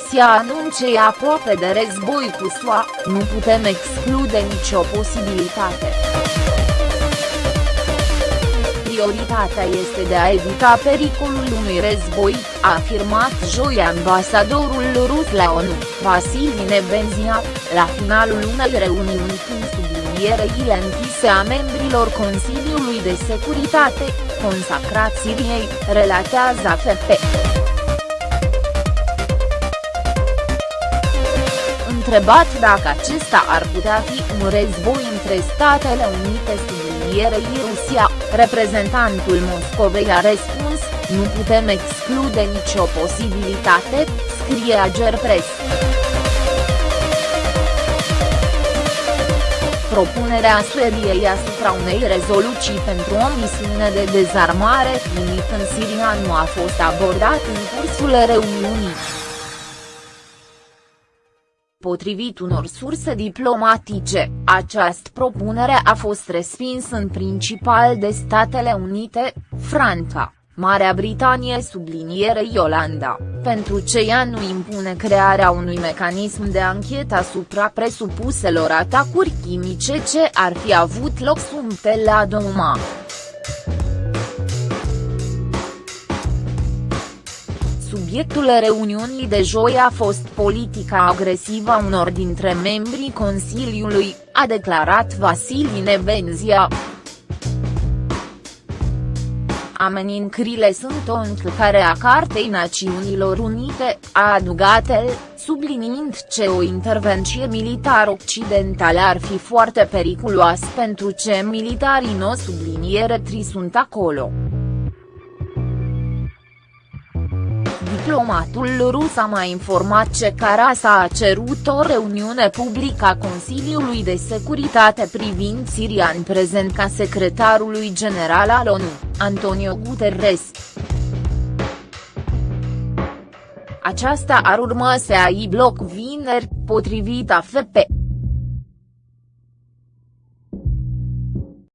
Rusia anunce aproape de război cu SUA, nu putem exclude nicio posibilitate. Prioritatea este de a evita pericolul unui război, a afirmat joi ambasadorul rus la ONU, Vasili Nebenzia, la finalul unei reuniuni cu sublinierele închise a membrilor Consiliului de Securitate, consacrat Siriei, relatează AFP. Întrebat dacă acesta ar putea fi un război între Statele Unite sublinierei Rusia, reprezentantul Moscovei a răspuns, nu putem exclude nicio posibilitate, scrie Agerpres. Propunerea Suediei asupra unei rezoluții pentru o misiune de dezarmare finit în Siria nu a fost abordat în cursul reuniunii. Potrivit unor surse diplomatice, această propunere a fost respinsă în principal de Statele Unite, Franța, Marea Britanie subliniere Iolanda, pentru ce ea nu impune crearea unui mecanism de anchetă asupra presupuselor atacuri chimice ce ar fi avut loc sub la Doma. Subiectul reuniunii de joi a fost politica agresivă a unor dintre membrii Consiliului, a declarat Vasili Nebenzia. Amenințările sunt o încălcare a Cartei Națiunilor Unite, a adugat el, subliniind ce o intervenție militară occidentală ar fi foarte periculoasă pentru ce militarii no subliniere tri sunt acolo. Diplomatul rus a mai informat ce Carasa a cerut o reuniune publică a Consiliului de Securitate privind Siria în prezent ca secretarului general al ONU, Antonio Guterres. Aceasta ar urma să ai bloc vineri, potrivit AFP.